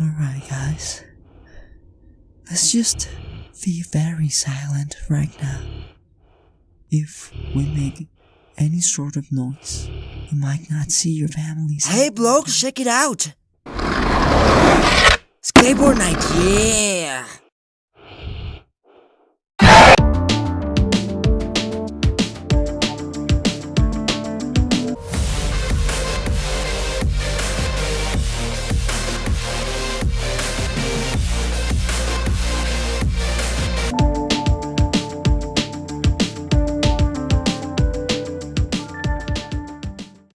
Alright, guys. Let's just be very silent right now. If we make any sort of noise, you might not see your families. Hey, bloke, check it out! Skateboard night, yeah!